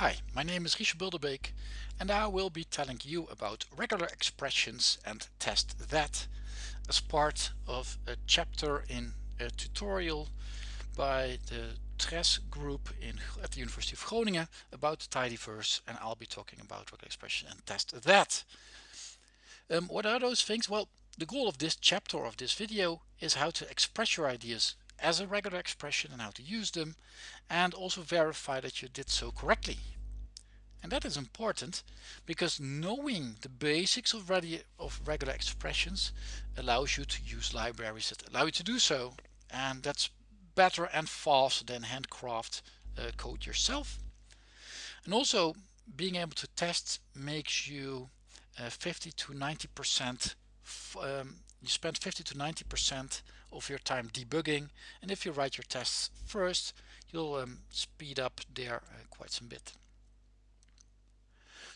Hi, my name is Richard Bilderbeek and I will be telling you about regular expressions and test that as part of a chapter in a tutorial by the TRES group in, at the University of Groningen about the tidyverse and I'll be talking about regular expression and test that. Um, what are those things? Well, the goal of this chapter of this video is how to express your ideas as a regular expression and how to use them and also verify that you did so correctly. And that is important because knowing the basics of, of regular expressions allows you to use libraries that allow you to do so and that's better and faster than handcraft uh, code yourself. And also being able to test makes you uh, 50 to 90 percent um, you spend 50 to 90 percent of your time debugging and if you write your tests first you'll um, speed up there uh, quite some bit.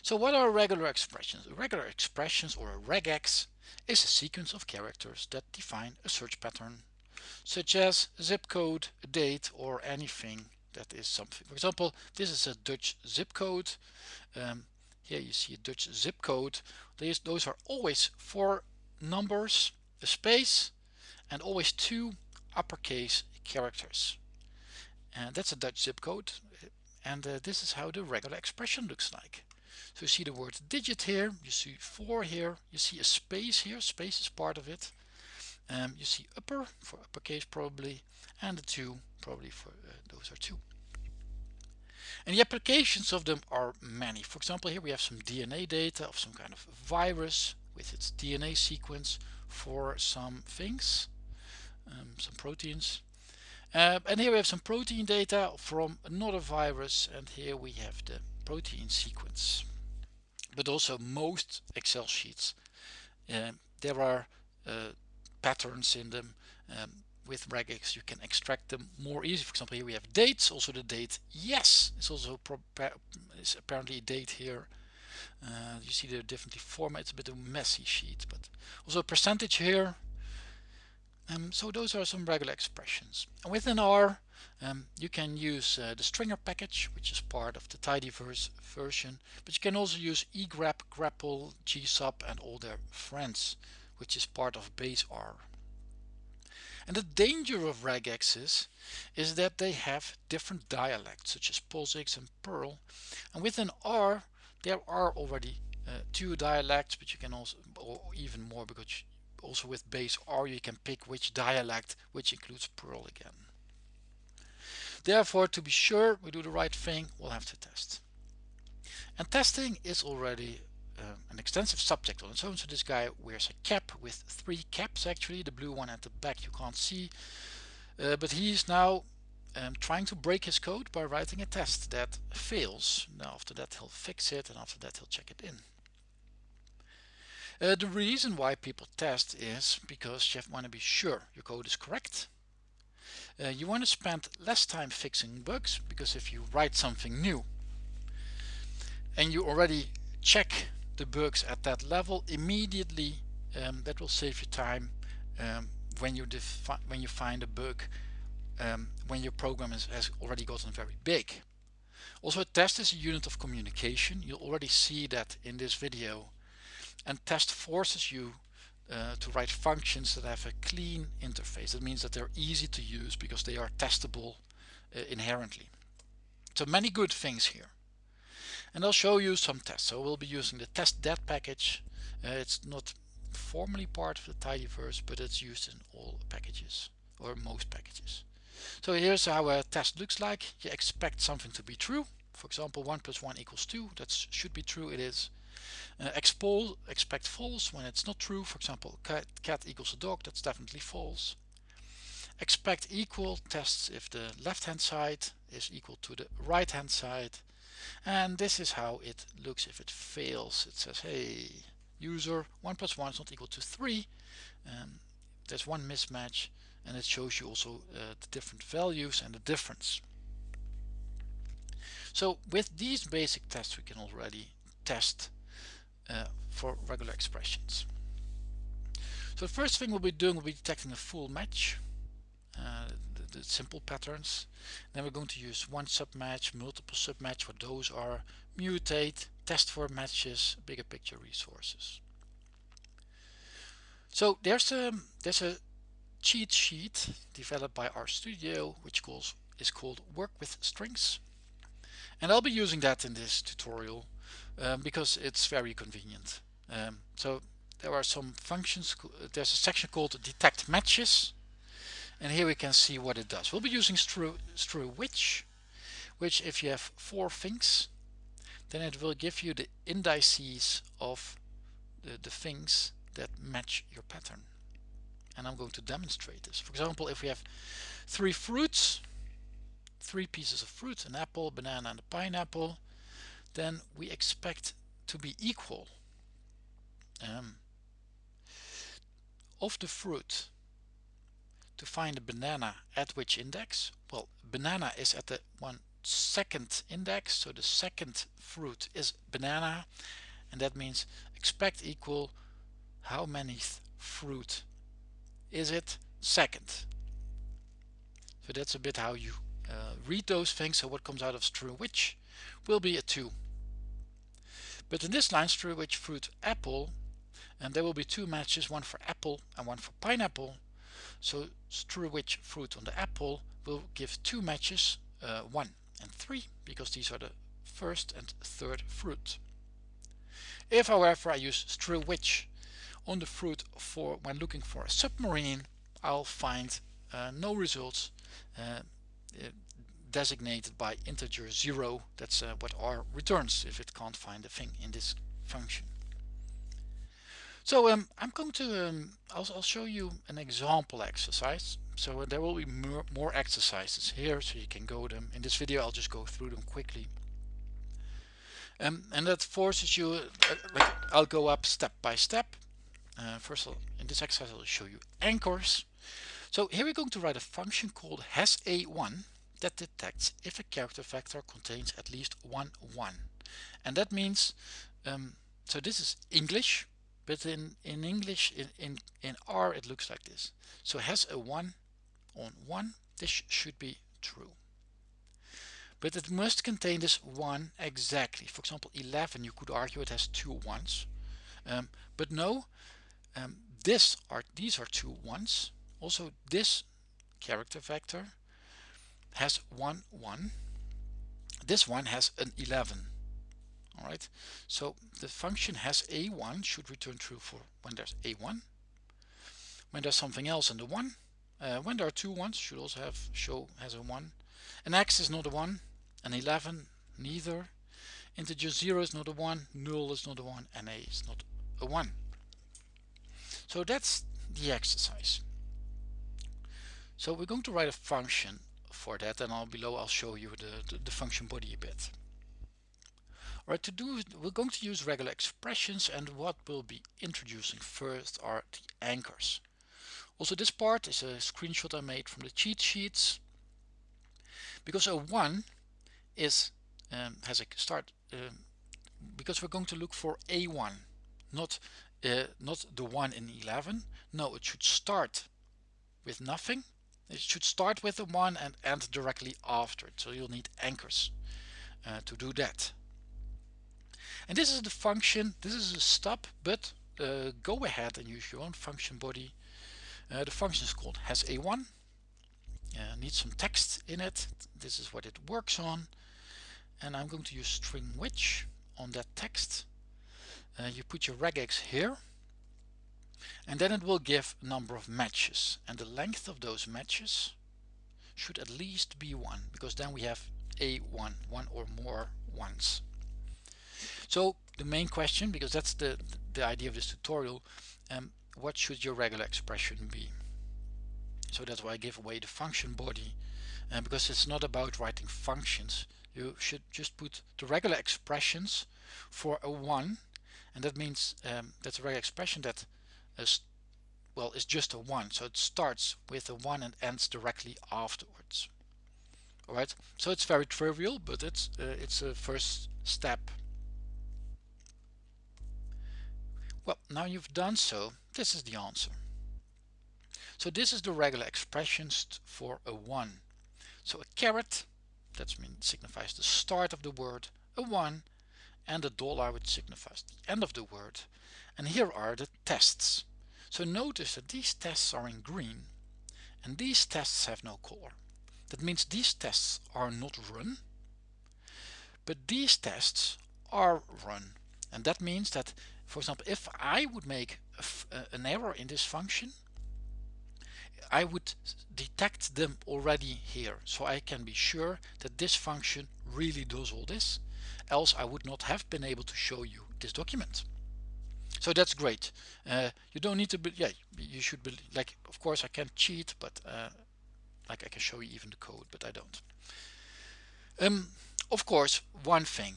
So what are regular expressions? Regular expressions or a regex is a sequence of characters that define a search pattern such as zip code a date or anything that is something. For example this is a Dutch zip code. Um, here you see a Dutch zip code. These those are always four numbers a space and always two uppercase characters. And that's a Dutch zip code and uh, this is how the regular expression looks like. So you see the word digit here you see four here you see a space here space is part of it. Um, you see upper for uppercase probably and the two probably for uh, those are two. And the applications of them are many. For example here we have some DNA data of some kind of virus with its DNA sequence for some things um, some proteins. Uh, and here we have some protein data from another virus and here we have the protein sequence. But also most Excel sheets uh, there are uh, patterns in them um, with regex you can extract them more easy for example here we have dates also the date yes it's also is apparently a date here. Uh, you see they're differently formatted it's a bit of a messy sheet but also a percentage here um, so those are some regular expressions. And within R, um, you can use uh, the stringr package, which is part of the tidyverse version, but you can also use egrep, grepl, gsub, and all their friends, which is part of base R. And the danger of regexes is that they have different dialects, such as POSIX and Perl. And within R, there are already uh, two dialects, but you can also, or even more, because also with base R you can pick which dialect which includes Perl again. Therefore to be sure we do the right thing we'll have to test. And testing is already uh, an extensive subject on its own. So this guy wears a cap with three caps actually. The blue one at the back you can't see. Uh, but he's now um, trying to break his code by writing a test that fails. Now after that he'll fix it and after that he'll check it in. Uh, the reason why people test is because you want to be sure your code is correct. Uh, you want to spend less time fixing bugs because if you write something new and you already check the bugs at that level immediately um, that will save you time um, when you when you find a bug um, when your program is, has already gotten very big. Also a test is a unit of communication. You'll already see that in this video and test forces you uh, to write functions that have a clean interface. That means that they're easy to use because they are testable uh, inherently. So many good things here. And I'll show you some tests. So we'll be using the testthat package. Uh, it's not formally part of the tidyverse, but it's used in all packages or most packages. So here's how a test looks like. You expect something to be true. For example, 1 plus 1 equals 2. That should be true. It is. Uh, expose, expect false when it's not true. For example, cat, cat equals a dog, that's definitely false. Expect equal tests if the left hand side is equal to the right hand side. And this is how it looks if it fails. It says, hey, user 1 plus 1 is not equal to 3. Um, there's one mismatch and it shows you also uh, the different values and the difference. So with these basic tests we can already test uh, for regular expressions. So the first thing we'll be doing will be detecting a full match. Uh, the simple patterns. Then we're going to use one submatch, multiple submatch, what those are, mutate, test for matches, bigger picture resources. So there's a there's a cheat sheet developed by RStudio which calls is called work with strings and I'll be using that in this tutorial um, because it's very convenient. Um, so there are some functions there's a section called detect matches and here we can see what it does. We'll be using stru which which if you have four things then it will give you the indices of the, the things that match your pattern. And I'm going to demonstrate this. For example if we have three fruits three pieces of fruit an apple banana and a pineapple then we expect to be equal um, of the fruit to find a banana at which index? Well banana is at the one second index so the second fruit is banana and that means expect equal how many fruit is it? Second. So that's a bit how you uh, read those things. So what comes out of str_which will be a 2 but in this line str_which fruit apple and there will be two matches one for apple and one for pineapple. So str_which fruit on the apple will give two matches uh, 1 and 3 because these are the first and third fruit. If however I use str_which on the fruit for when looking for a submarine I'll find uh, no results uh, designated by integer 0 that's uh, what R returns if it can't find a thing in this function. So um, I'm going to um, I'll, I'll, show you an example exercise. So uh, there will be more, more exercises here so you can go them. In this video I'll just go through them quickly. Um, and that forces you uh, like I'll go up step by step. Uh, first all, in this exercise I'll show you anchors. So here we're going to write a function called hasA1 that detects if a character vector contains at least one 1 and that means um, so this is English but in in English in, in in R it looks like this. So has a 1 on 1 this should be true. But it must contain this 1 exactly. For example 11 you could argue it has two ones. Um, but no um, this are these are two ones. Also this character vector has one one. This one has an 11 all right? So the function has a1 should return true for when there's a1 when there's something else in the one uh, when there are two ones should also have show has a one. An x is not a one an 11 neither. Integer 0 is not a 1 null is not a 1 and a is not a 1 so that's the exercise. So we're going to write a function for that and I'll below I'll show you the, the, the function body a bit. Alright, to do we're going to use regular expressions and what we'll be introducing first are the anchors. Also this part is a screenshot I made from the cheat sheets because a 1 is um, has a start um, because we're going to look for a1 not uh, not the 1 in 11 no it should start with nothing it should start with the 1 and end directly after it so you'll need anchors uh, to do that. And this is the function this is a stop but uh, go ahead and use your own function body. Uh, the function is called has a1 uh, needs some text in it. This is what it works on. And I'm going to use string which on that text. Uh, you put your regex here and then it will give a number of matches. And the length of those matches should at least be one because then we have a one one or more ones. So the main question because that's the the idea of this tutorial um, what should your regular expression be? So that's why I give away the function body uh, because it's not about writing functions. You should just put the regular expressions for a 1 and that means um, that's a regular expression that well is just a 1 so it starts with a 1 and ends directly afterwards alright so it's very trivial but it's uh, it's a first step well now you've done so this is the answer So this is the regular expressions for a 1. So a caret, that means signifies the start of the word, a 1, and a dollar which signifies the end of the word. And here are the tests. So notice that these tests are in green and these tests have no color. That means these tests are not run, but these tests are run. And that means that, for example, if I would make uh, an error in this function, I would detect them already here. So I can be sure that this function really does all this. Else I would not have been able to show you this document. So that's great. Uh, you don't need to be, yeah, you should be like, of course I can't cheat, but uh, like I can show you even the code, but I don't. Um, of course, one thing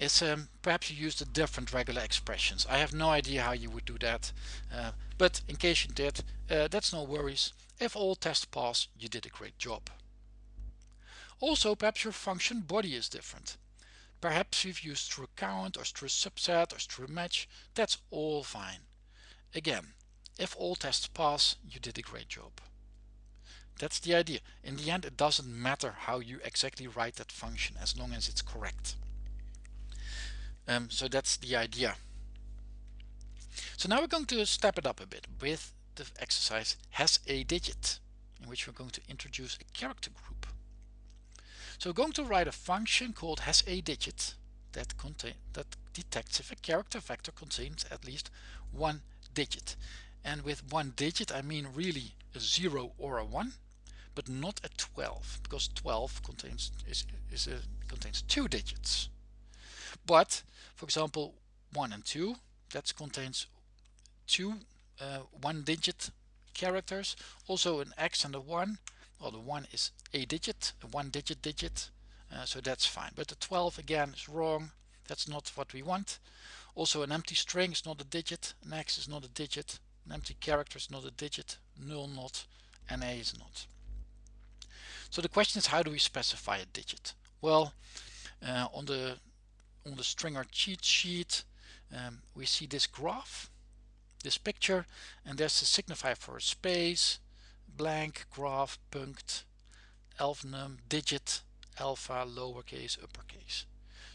is um, perhaps you used a different regular expressions. I have no idea how you would do that, uh, but in case you did, uh, that's no worries. If all tests pass, you did a great job. Also, perhaps your function body is different. Perhaps you've used str_count or str_subset or str_match. That's all fine. Again, if all tests pass, you did a great job. That's the idea. In the end, it doesn't matter how you exactly write that function as long as it's correct. Um, so that's the idea. So now we're going to step it up a bit with the exercise has a digit in which we're going to introduce a character group. So we're going to write a function called has a digit that contain that detects if a character vector contains at least one digit. And with one digit I mean really a 0 or a 1 but not a 12 because 12 contains is, is a, contains two digits. But for example 1 and 2 that contains two uh, one digit characters also an X and a 1 well the 1 is a digit a one digit digit uh, so that's fine. But the 12 again is wrong. That's not what we want. Also an empty string is not a digit. An X is not a digit. An empty character is not a digit. Null not. And a is not. So the question is how do we specify a digit? Well uh, on the on the stringr cheat sheet um, we see this graph this picture and there's a signifier for a space blank graph punct alnum digit alpha lowercase uppercase.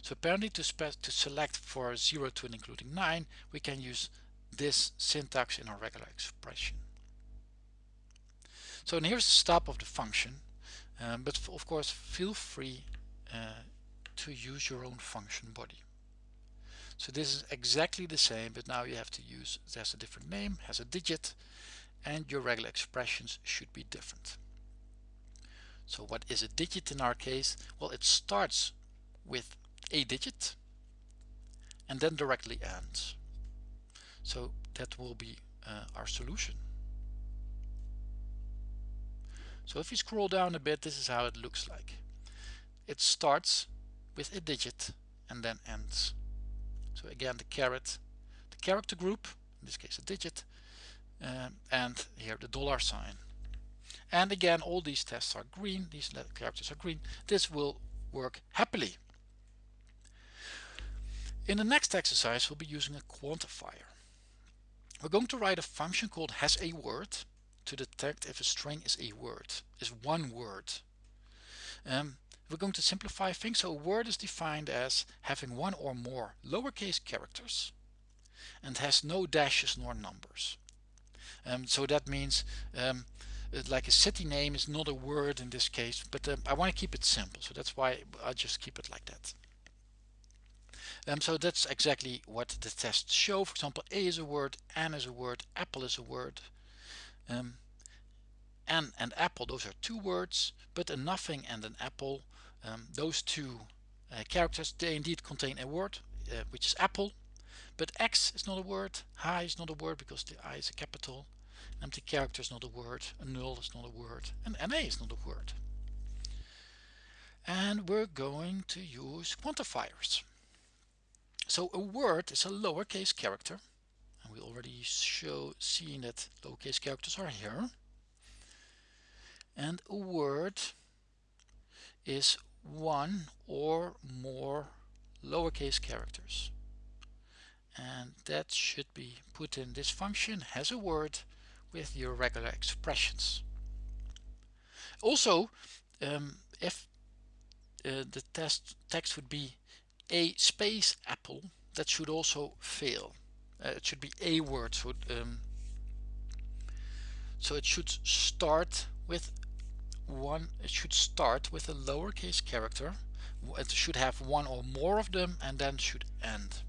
So apparently to, to select for 0 to and including 9 we can use this syntax in our regular expression. So and here's the stop of the function. Um, but of course feel free uh, to use your own function body. So this is exactly the same, but now you have to use, has a different name, has a digit, and your regular expressions should be different. So what is a digit in our case? Well, it starts with a digit and then directly ends. So that will be uh, our solution. So if you scroll down a bit, this is how it looks like. It starts with a digit and then ends. So again, the caret, the character group, in this case a digit, um, and here the dollar sign. And again, all these tests are green, these characters are green. This will work happily. In the next exercise, we'll be using a quantifier. We're going to write a function called has a word to detect if a string is a word, is one word. Um, we're going to simplify things. So a word is defined as having one or more lowercase characters and has no dashes nor numbers. Um, so that means um, like a city name is not a word in this case, but um, I want to keep it simple. So that's why I just keep it like that. Um, so that's exactly what the tests show. For example, A is a word, N is a word, apple is a word. Um, N and apple, those are two words, but a nothing and an apple um, those two uh, characters they indeed contain a word uh, which is apple but X is not a word, high is not a word because the I is a capital, an empty character is not a word, a null is not a word, and NA is not a word. And we're going to use quantifiers. So a word is a lowercase character, and we already show seen that lowercase characters are here. And a word is one or more lowercase characters and that should be put in this function has a word with your regular expressions. Also, um, if uh, the test text would be a space apple, that should also fail. Uh, it should be a word, so, um, so it should start with one. It should start with a lowercase character. It should have one or more of them, and then should end.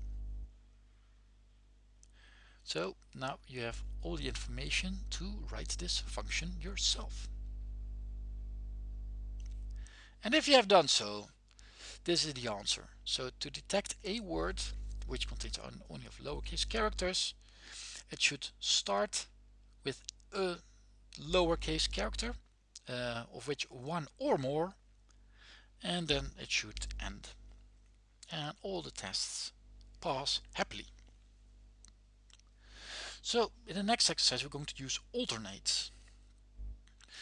So now you have all the information to write this function yourself. And if you have done so, this is the answer. So to detect a word which contains only of lowercase characters, it should start with a lowercase character uh, of which one or more and then it should end. And all the tests pass happily. So in the next exercise we're going to use alternate.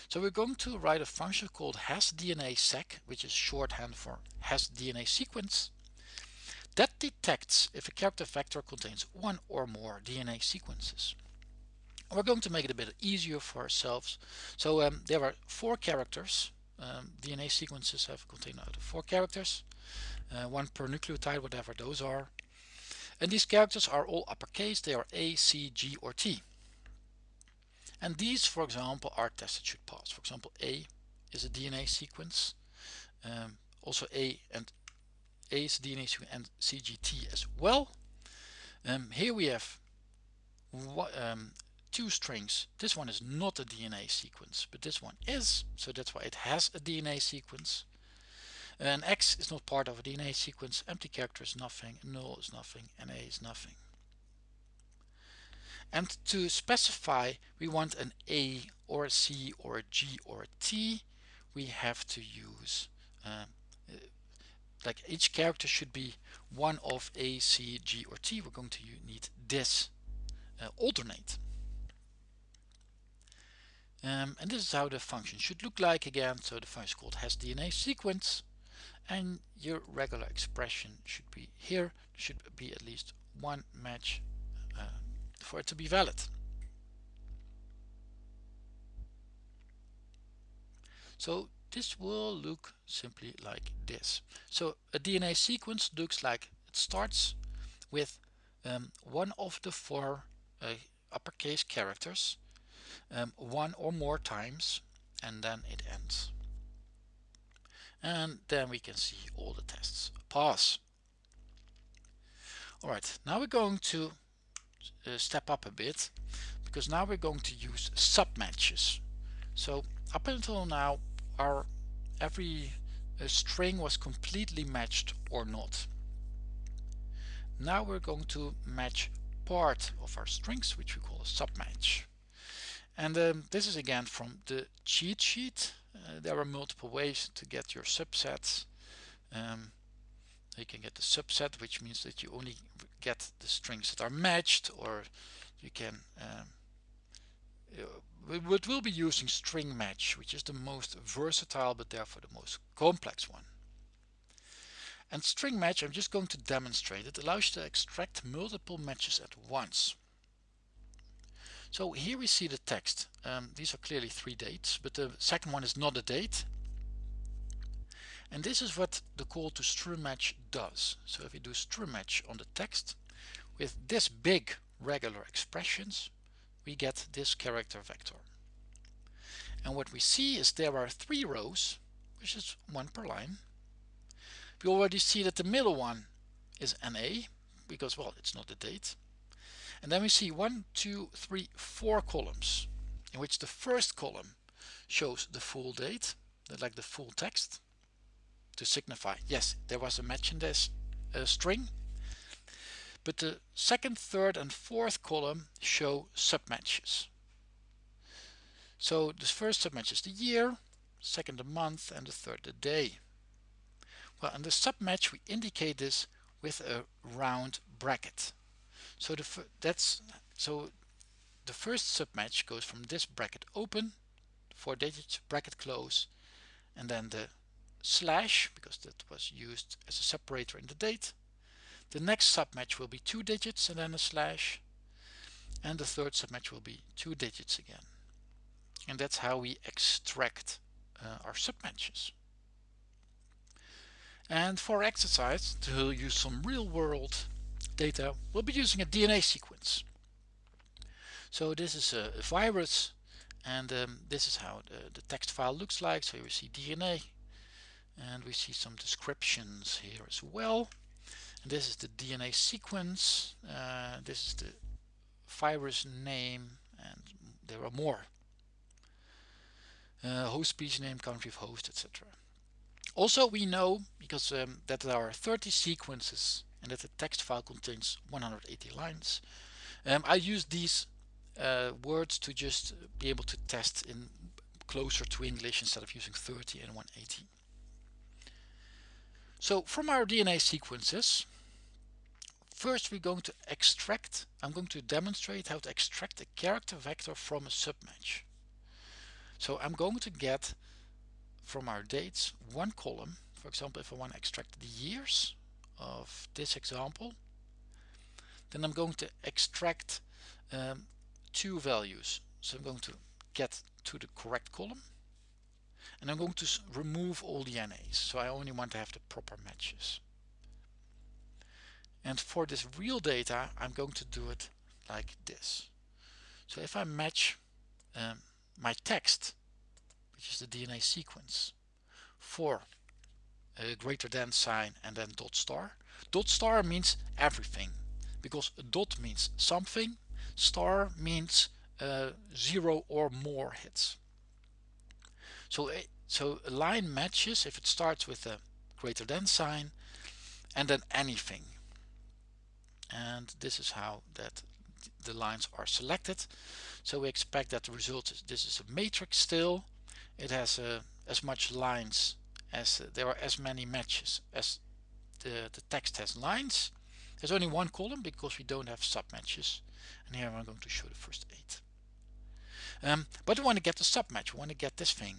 So we're going to write a function called hasDNASeq, which is shorthand for hasDNA sequence, that detects if a character vector contains one or more DNA sequences. We're going to make it a bit easier for ourselves. So um, there are four characters. Um, DNA sequences have contained of four characters, uh, one per nucleotide, whatever those are. And these characters are all uppercase. They are A, C, G, or T. And these, for example, are tests that should pass. For example, A is a DNA sequence. Um, also A and A is DNA sequence and CGT as well. Um, here we have um, two strings. This one is not a DNA sequence, but this one is. So that's why it has a DNA sequence. And X is not part of a DNA sequence. Empty character is nothing. Null is nothing. And A is nothing. And to specify we want an A or a C or a G or a T, we have to use uh, like each character should be one of A, C, G or T. We're going to need this uh, alternate. Um, and this is how the function should look like again. So the function is called has DNA sequence and your regular expression should be here. Should be at least one match uh, for it to be valid. So this will look simply like this. So a DNA sequence looks like it starts with um, one of the four uh, uppercase characters um, one or more times and then it ends. And then we can see all the tests pass. Alright, now we're going to uh, step up a bit because now we're going to use submatches. So up until now our every uh, string was completely matched or not. Now we're going to match part of our strings which we call a submatch. And um, this is again from the cheat sheet. Uh, there are multiple ways to get your subsets. Um, you can get the subset which means that you only get the strings that are matched or you can um, we will be using string match which is the most versatile but therefore the most complex one. And string match I'm just going to demonstrate it allows you to extract multiple matches at once so here we see the text. Um, these are clearly three dates but the second one is not a date. And this is what the call to string match does. So if we do string match on the text with this big regular expressions we get this character vector. And what we see is there are three rows which is one per line. We already see that the middle one is NA because well it's not the date and then we see one two three four columns in which the first column shows the full date like the full text to signify yes there was a match in this uh, string. But the second third and fourth column show submatches. So the first submatch is the year second the month and the third the day. Well in the submatch we indicate this with a round bracket so the that's so the first submatch goes from this bracket open four digits bracket close and then the slash because that was used as a separator in the date. The next submatch will be two digits and then a slash and the third submatch will be two digits again. And that's how we extract uh, our submatches. And for exercise to use some real-world data we'll be using a DNA sequence. So this is a, virus and um, this is how the, the, text file looks like. So we see DNA and we see some descriptions here as well. And this is the DNA sequence. Uh, this is the virus name and there are more. Uh, host species name country of host etc also we know because um, that there are 30 sequences and that the text file contains 180 lines. Um, I use these uh, words to just be able to test in closer to English instead of using 30 and 180 so from our DNA sequences First we're going to extract, I'm going to demonstrate how to extract a character vector from a submatch. So I'm going to get from our dates one column, for example if I want to extract the years of this example, then I'm going to extract um, two values. So I'm going to get to the correct column and I'm going to remove all the NAs. So I only want to have the proper matches. And for this real data, I'm going to do it like this. So if I match um, my text, which is the DNA sequence, for a greater than sign and then dot star. Dot star means everything because dot means something, star means uh, zero or more hits. So, a, so a line matches if it starts with a greater than sign and then anything and this is how that the lines are selected so we expect that the result is this is a matrix still it has uh, as much lines as uh, there are as many matches as the, the text has lines. There's only one column because we don't have submatches. And here I'm going to show the first eight. Um, but we want to get the submatch. We want to get this thing.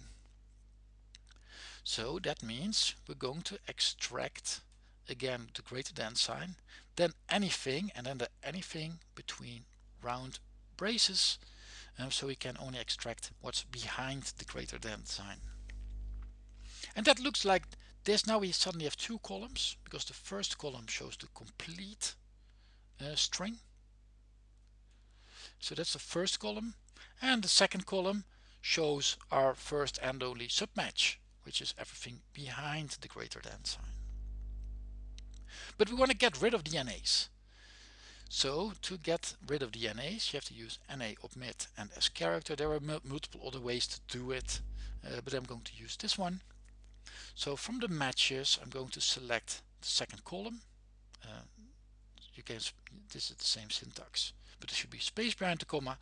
So that means we're going to extract again the greater than sign then anything and then the anything between round braces um, so we can only extract what's behind the greater than sign and that looks like this now we suddenly have two columns because the first column shows the complete uh, string so that's the first column and the second column shows our first and only submatch which is everything behind the greater than sign but we want to get rid of the NAs. So to get rid of the NAs, you have to use NA omit and as character. There are multiple other ways to do it, uh, but I'm going to use this one. So from the matches, I'm going to select the second column. Uh, you can this is the same syntax, but it should be space behind the comma.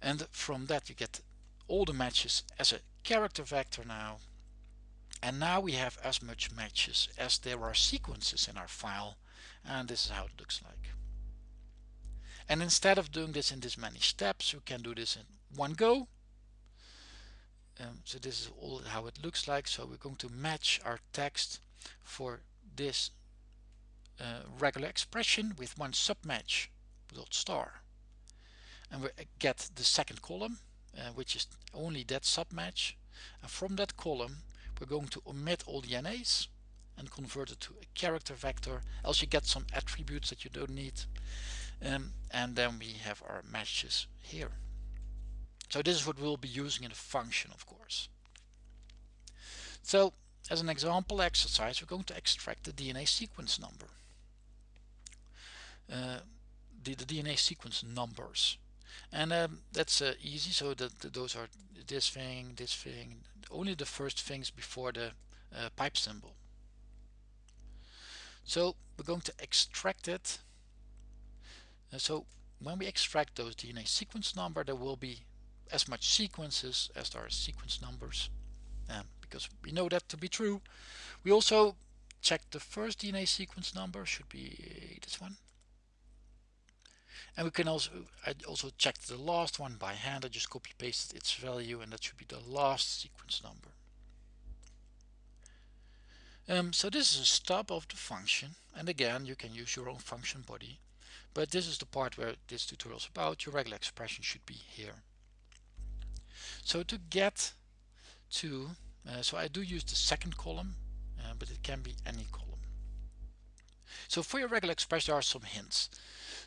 And from that you get all the matches as a character vector now and now we have as much matches as there are sequences in our file and this is how it looks like and instead of doing this in this many steps we can do this in one go um, so this is all how it looks like. So we're going to match our text for this uh, regular expression with one submatch dot star. And we get the second column uh, which is only that submatch. And from that column we're going to omit all the NAs and convert it to a character vector. Else you get some attributes that you don't need. Um, and then we have our matches here so this is what we'll be using in a function of course so as an example exercise we're going to extract the DNA sequence number uh, the, the, DNA sequence numbers and um, that's uh, easy so that, those are this thing this thing only the first things before the uh, pipe symbol. So we're going to extract it. Uh, so when we extract those DNA sequence number, there will be as much sequences as there are sequence numbers. Um, because we know that to be true. We also check the first DNA sequence number, should be this one. And we can also I also check the last one by hand. I just copy pasted its value and that should be the last sequence number. Um, so this is a stub of the function and again you can use your own function body but this is the part where this tutorial is about your regular expression should be here so to get to uh, so I do use the second column uh, but it can be any column. So for your regular expression there are some hints.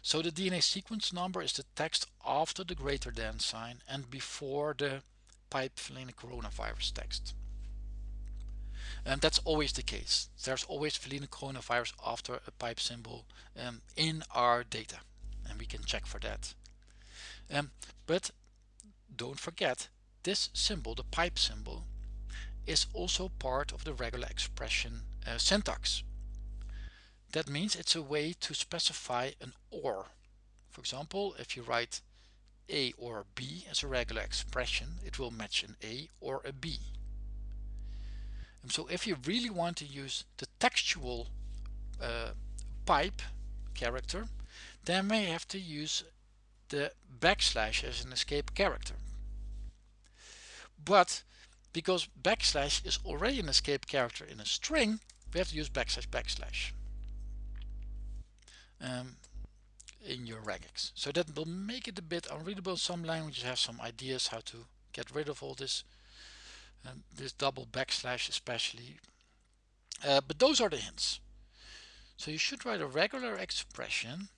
So the DNA sequence number is the text after the greater than sign and before the pipe Feline coronavirus text. And that's always the case. There's always Feline coronavirus after a pipe symbol um, in our data and we can check for that. Um, but don't forget this symbol the pipe symbol is also part of the regular expression uh, syntax. That means it's a way to specify an OR. For example if you write a or B as a regular expression it will match an A or a B. And so if you really want to use the textual uh, pipe character then we have to use the backslash as an escape character. But because backslash is already an escape character in a string we have to use backslash backslash um, in your regex so that will make it a bit unreadable. Some languages have some ideas how to get rid of all this um, this double backslash especially. Uh, but those are the hints. So you should write a regular expression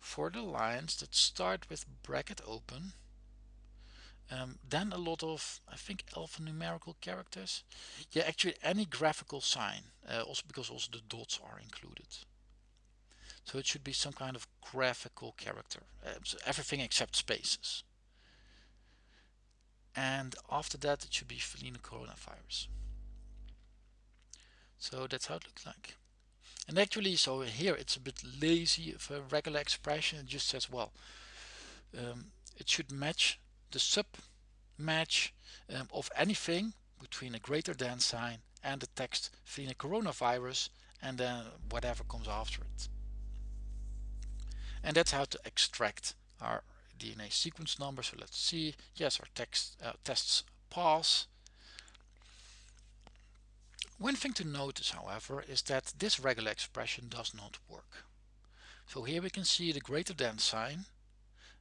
for the lines that start with bracket open um, then a lot of I think alphanumerical characters. Yeah actually any graphical sign uh, also because also the dots are included. So it should be some kind of graphical character uh, so everything except spaces. And after that it should be Feline coronavirus. So that's how it looks like and actually so here it's a bit lazy for a regular expression it just says well um, it should match the sub match um, of anything between a greater than sign and the text Feline coronavirus and then whatever comes after it and that's how to extract our DNA sequence number so let's see. Yes our text uh, tests pass one thing to notice however is that this regular expression does not work. So here we can see the greater than sign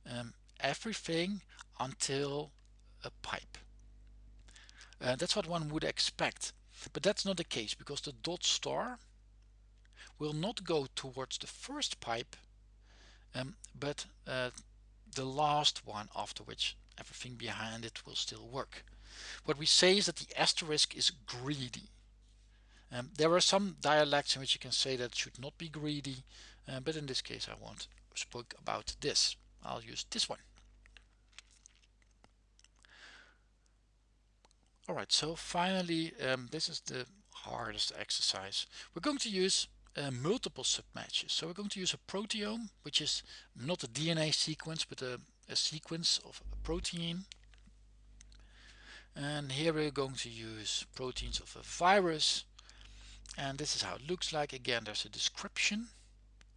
um, everything until a pipe. Uh, that's what one would expect but that's not the case because the dot star will not go towards the first pipe um, but uh, the last one after which everything behind it will still work. What we say is that the asterisk is greedy um, there are some dialects in which you can say that should not be greedy uh, but in this case I won't speak about this I'll use this one alright so finally um, this is the hardest exercise we're going to use uh, multiple submatches. So we're going to use a proteome, which is not a DNA sequence, but a, a sequence of a protein. And here we're going to use proteins of a virus. And this is how it looks like. Again, there's a description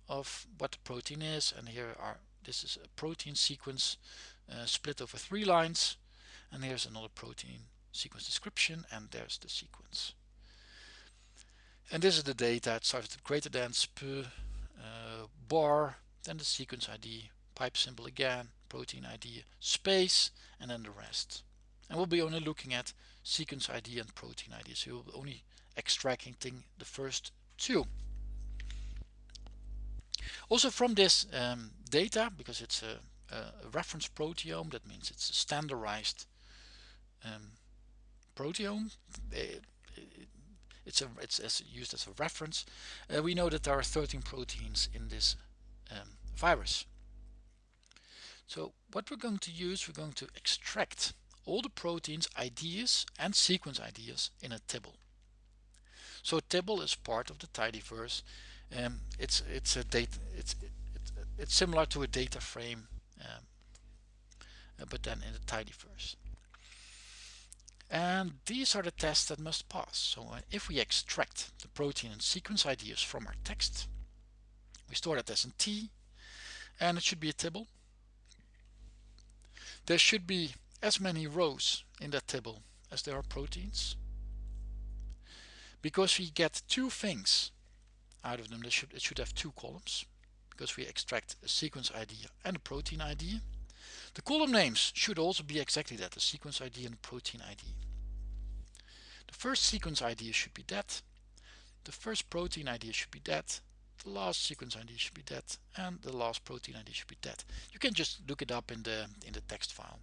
of what the protein is. And here are this is a protein sequence uh, split over three lines. And here's another protein sequence description. And there's the sequence and this is the data it starts with greater than sp uh, bar then the sequence ID pipe symbol again protein ID space and then the rest and we'll be only looking at sequence ID and protein ID so be only extracting the first two. Also from this um, data because it's a, a, reference proteome that means it's a standardized um, proteome. It's a it's used as a reference. Uh, we know that there are 13 proteins in this um, virus. So what we're going to use we're going to extract all the proteins IDs and sequence IDs in a tibble so tibble is part of the tidyverse um, it's it's a data it's it, it's similar to a data frame um, uh, but then in the tidyverse and these are the tests that must pass. So uh, if we extract the protein and sequence IDs from our text, we store that as a T and it should be a tibble. There should be as many rows in that tibble as there are proteins. Because we get two things out of them, should, it should have two columns because we extract a sequence ID and a protein ID. The column names should also be exactly that, the sequence ID and protein ID. The first sequence ID should be that, the first protein ID should be that, the last sequence ID should be that, and the last protein ID should be that. You can just look it up in the in the text file.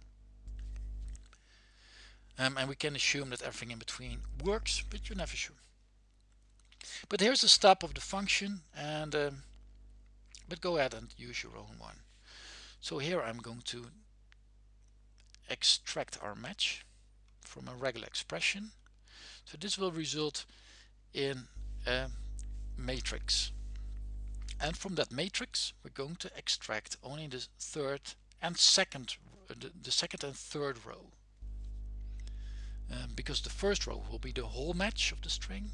Um, and we can assume that everything in between works, but you're never sure. But here's the step of the function, and um, but go ahead and use your own one. So here I'm going to extract our match from a regular expression. So this will result in a matrix. And from that matrix, we're going to extract only the third and second, the, the second and third row. Um, because the first row will be the whole match of the string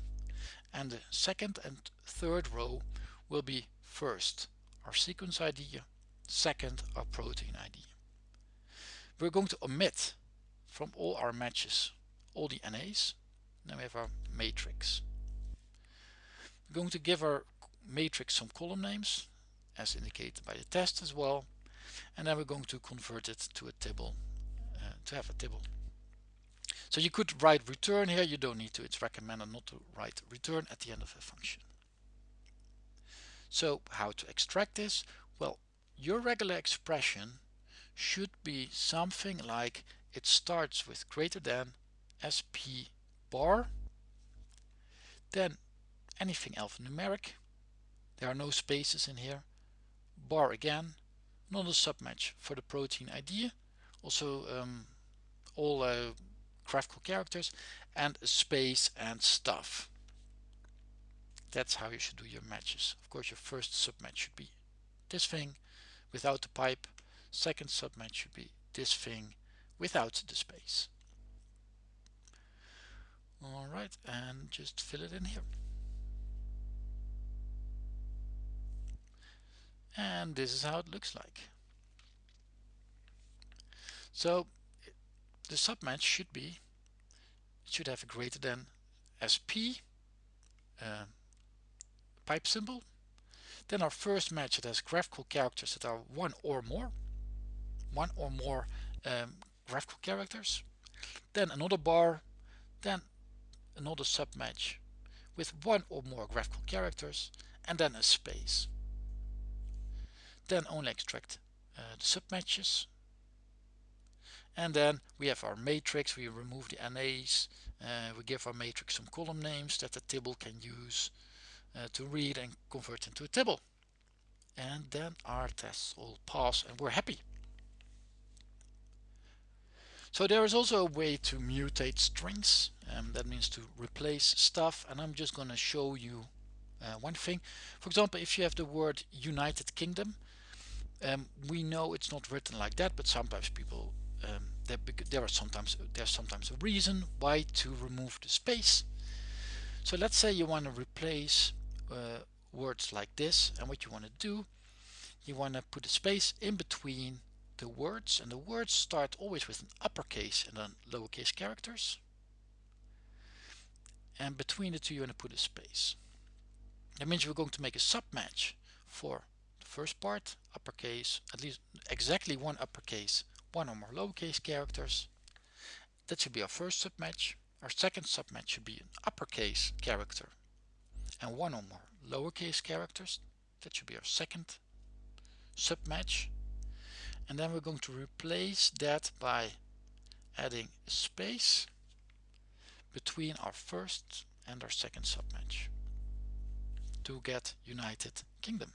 and the second and third row will be first our sequence ID, second our protein ID. We're going to omit from all our matches all the NAs. Now we have our matrix. We're going to give our matrix some column names as indicated by the test as well and then we're going to convert it to a table uh, to have a table so you could write return here, you don't need to, it's recommended not to write return at the end of a function. So how to extract this? Well, your regular expression should be something like it starts with greater than sp bar, then anything alphanumeric, there are no spaces in here, bar again, not a submatch for the protein ID, also um, all uh, graphical characters and space and stuff. That's how you should do your matches. Of course, your first submatch should be this thing without the pipe. Second submatch should be this thing without the space. All right, and just fill it in here. And this is how it looks like. So the submatch should be should have a greater than SP uh, pipe symbol. Then our first match that has graphical characters that are one or more one or more um, graphical characters. Then another bar then another submatch with one or more graphical characters and then a space. Then only extract uh, the submatches and then we have our matrix. We remove the NAs uh, we give our matrix some column names that the table can use uh, to read and convert into a table. And then our tests all pass and we're happy. So there is also a way to mutate strings. Um, that means to replace stuff. And I'm just going to show you uh, one thing. For example if you have the word United Kingdom um, we know it's not written like that but sometimes people um, there, there are sometimes there's sometimes a reason why to remove the space. So let's say you want to replace uh, words like this and what you want to do you want to put a space in between the words and the words start always with an uppercase and then lowercase characters. And between the two you want to put a space. That means we're going to make a submatch for the first part uppercase at least exactly one uppercase one or more lowercase characters. That should be our first submatch. Our second submatch should be an uppercase character and one or more lowercase characters. That should be our second submatch. And then we're going to replace that by adding a space between our first and our second submatch to get United Kingdom.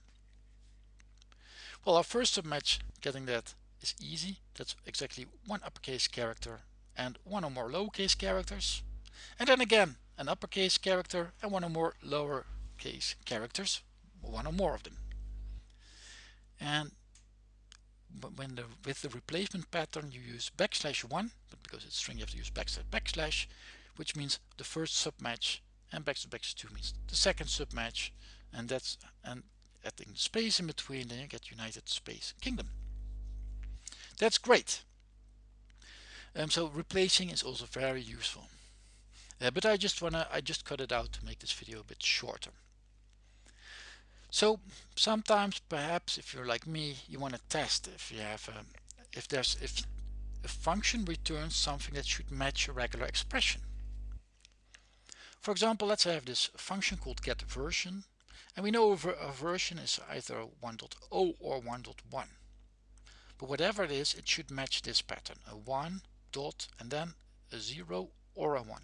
Well, our first submatch, getting that is easy. That's exactly one uppercase character and one or more lowercase characters. And then again, an uppercase character and one or more lowercase characters, one or more of them. And when the, with the replacement pattern you use backslash one, but because it's string you have to use backslash backslash, which means the first submatch, and backslash backslash two means the second submatch, and that's and adding space in between, then you get United Space Kingdom. That's great. Um, so replacing is also very useful. Uh, but I just wanna I just cut it out to make this video a bit shorter. So sometimes perhaps if you're like me, you want to test if you have a, um, if there's if a function returns something that should match a regular expression. For example, let's have this function called get version and we know a version is either 1.0 or 1.1. But whatever it is, it should match this pattern, a 1 dot and then a 0 or a 1.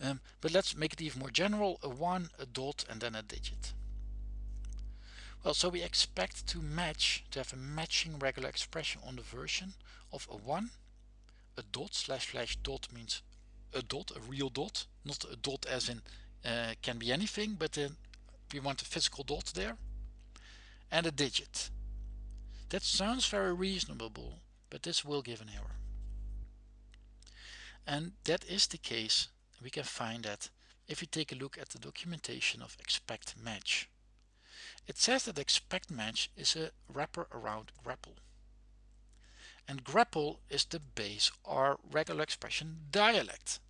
Um, but let's make it even more general, a 1, a dot and then a digit. Well, so we expect to match, to have a matching regular expression on the version of a 1, a dot, slash slash dot means a dot, a real dot, not a dot as in uh, can be anything, but then we want a physical dot there, and a digit. That sounds very reasonable, but this will give an error. And that is the case we can find that if we take a look at the documentation of expect match. It says that expect match is a wrapper around grepl. And grepl is the base R regular expression dialect.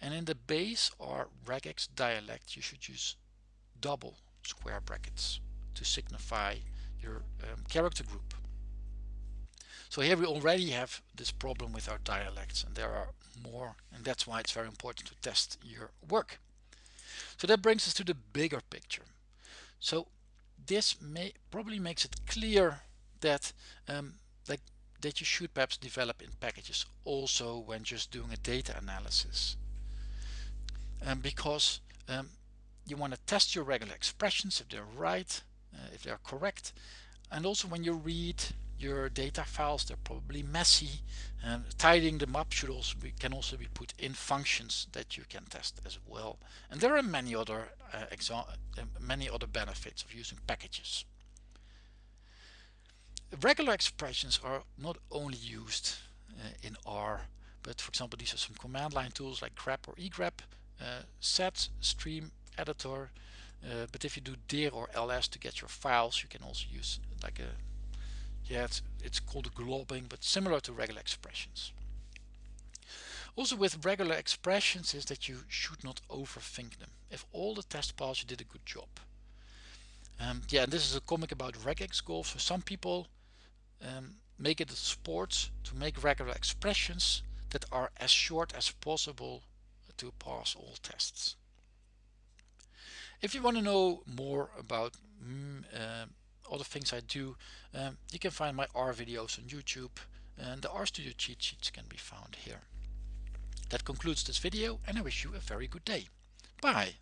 And in the base R regex dialect you should use double square brackets to signify your um, character group. So here we already have this problem with our dialects and there are more and that's why it's very important to test your work. So that brings us to the bigger picture. So this may probably makes it clear that um, that, that you should perhaps develop in packages also when just doing a data analysis. Um, because um, you want to test your regular expressions if they're right, uh, if they're correct. And also when you read your data files they're probably messy and tidying them up should also be, can also be put in functions that you can test as well. And there are many other uh, uh, many other benefits of using packages. Regular expressions are not only used uh, in R but for example these are some command line tools like grep or egrep uh, sed stream editor uh, but if you do dir or ls to get your files you can also use like a yeah it's, it's called globbing but similar to regular expressions. Also with regular expressions is that you should not overthink them. If all the test pass you did a good job. Um, yeah and this is a comic about regex golf. So some people um, make it a sport to make regular expressions that are as short as possible to pass all tests if you want to know more about mm, uh, other things I do, um, you can find my R videos on YouTube and the RStudio cheat sheets can be found here. That concludes this video and I wish you a very good day. Bye!